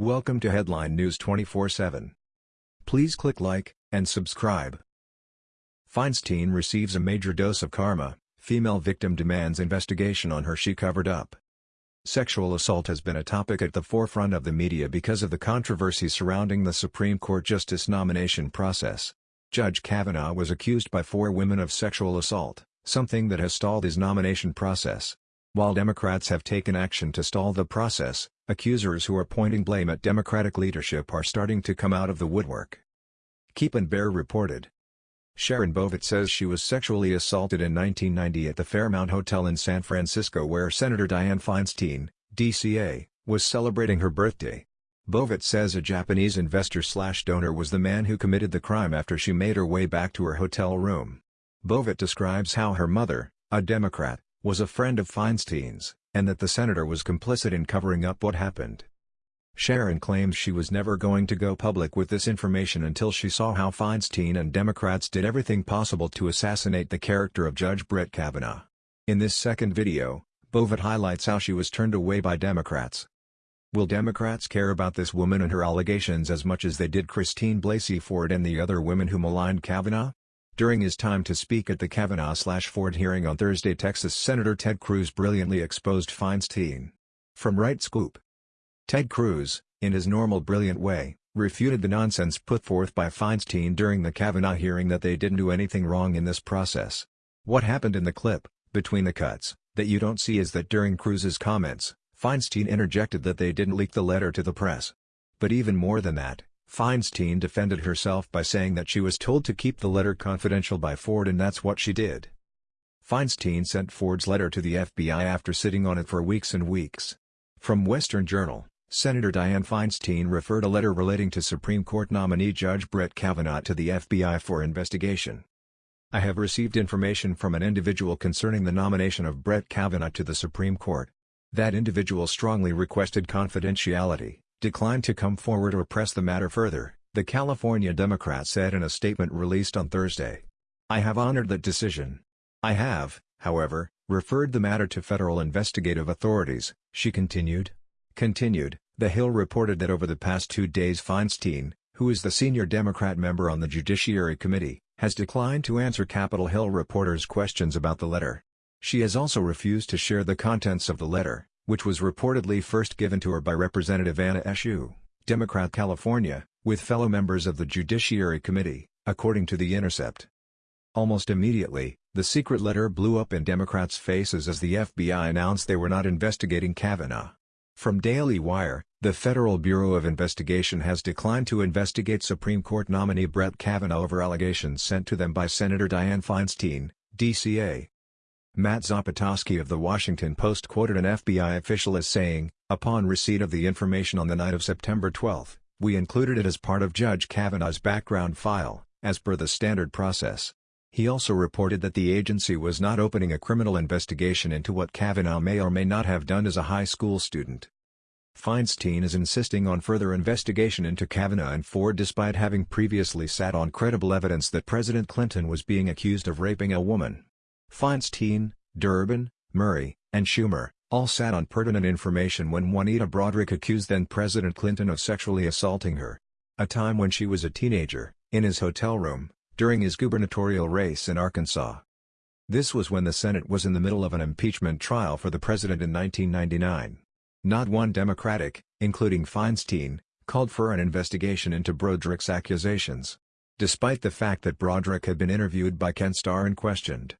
Welcome to Headline News 24/7. Please click like and subscribe. Feinstein receives a major dose of karma. Female victim demands investigation on her she covered up. Sexual assault has been a topic at the forefront of the media because of the controversy surrounding the Supreme Court justice nomination process. Judge Kavanaugh was accused by four women of sexual assault, something that has stalled his nomination process. While Democrats have taken action to stall the process, accusers who are pointing blame at Democratic leadership are starting to come out of the woodwork. Keep and Bear reported. Sharon Bovett says she was sexually assaulted in 1990 at the Fairmont Hotel in San Francisco where Senator Dianne Feinstein, DCA, was celebrating her birthday. Bovett says a Japanese investor-slash-donor was the man who committed the crime after she made her way back to her hotel room. Bovett describes how her mother, a Democrat, was a friend of Feinstein's, and that the senator was complicit in covering up what happened. Sharon claims she was never going to go public with this information until she saw how Feinstein and Democrats did everything possible to assassinate the character of Judge Brett Kavanaugh. In this second video, Bovett highlights how she was turned away by Democrats. Will Democrats care about this woman and her allegations as much as they did Christine Blasey Ford and the other women who maligned Kavanaugh? During his time to speak at the Kavanaugh-Ford hearing on Thursday Texas Senator Ted Cruz brilliantly exposed Feinstein. From Right Scoop. Ted Cruz, in his normal brilliant way, refuted the nonsense put forth by Feinstein during the Kavanaugh hearing that they didn't do anything wrong in this process. What happened in the clip, between the cuts, that you don't see is that during Cruz's comments, Feinstein interjected that they didn't leak the letter to the press. But even more than that, Feinstein defended herself by saying that she was told to keep the letter confidential by Ford and that's what she did. Feinstein sent Ford's letter to the FBI after sitting on it for weeks and weeks. From Western Journal, Senator Dianne Feinstein referred a letter relating to Supreme Court nominee Judge Brett Kavanaugh to the FBI for investigation. I have received information from an individual concerning the nomination of Brett Kavanaugh to the Supreme Court. That individual strongly requested confidentiality declined to come forward or press the matter further, the California Democrat said in a statement released on Thursday. I have honored that decision. I have, however, referred the matter to federal investigative authorities, she continued. Continued, The Hill reported that over the past two days Feinstein, who is the senior Democrat member on the Judiciary Committee, has declined to answer Capitol Hill reporters' questions about the letter. She has also refused to share the contents of the letter, which was reportedly first given to her by Representative Anna Eshoo, Democrat California, with fellow members of the Judiciary Committee, according to The Intercept. Almost immediately, the secret letter blew up in Democrats' faces as the FBI announced they were not investigating Kavanaugh. From Daily Wire, the Federal Bureau of Investigation has declined to investigate Supreme Court nominee Brett Kavanaugh over allegations sent to them by Senator Dianne Feinstein, DCA, Matt Zapotosky of The Washington Post quoted an FBI official as saying, Upon receipt of the information on the night of September 12, we included it as part of Judge Kavanaugh's background file, as per the standard process. He also reported that the agency was not opening a criminal investigation into what Kavanaugh may or may not have done as a high school student. Feinstein is insisting on further investigation into Kavanaugh and Ford despite having previously sat on credible evidence that President Clinton was being accused of raping a woman. Feinstein, Durbin, Murray, and Schumer, all sat on pertinent information when Juanita Broaddrick accused then-President Clinton of sexually assaulting her. A time when she was a teenager, in his hotel room, during his gubernatorial race in Arkansas. This was when the Senate was in the middle of an impeachment trial for the president in 1999. Not one Democratic, including Feinstein, called for an investigation into Broaddrick's accusations. Despite the fact that Broaddrick had been interviewed by Ken Starr and questioned.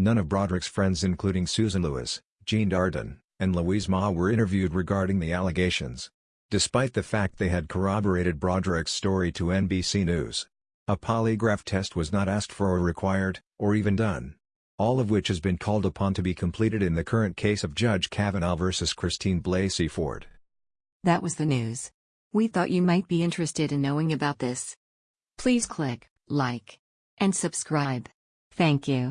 None of Broaddrick's friends including Susan Lewis, Jean Darden, and Louise Ma were interviewed regarding the allegations. Despite the fact they had corroborated Broaddrick's story to NBC News. A polygraph test was not asked for or required, or even done. All of which has been called upon to be completed in the current case of Judge Kavanaugh versus Christine Blasey Ford. That was the news. We thought you might be interested in knowing about this. Please click like and subscribe. Thank you.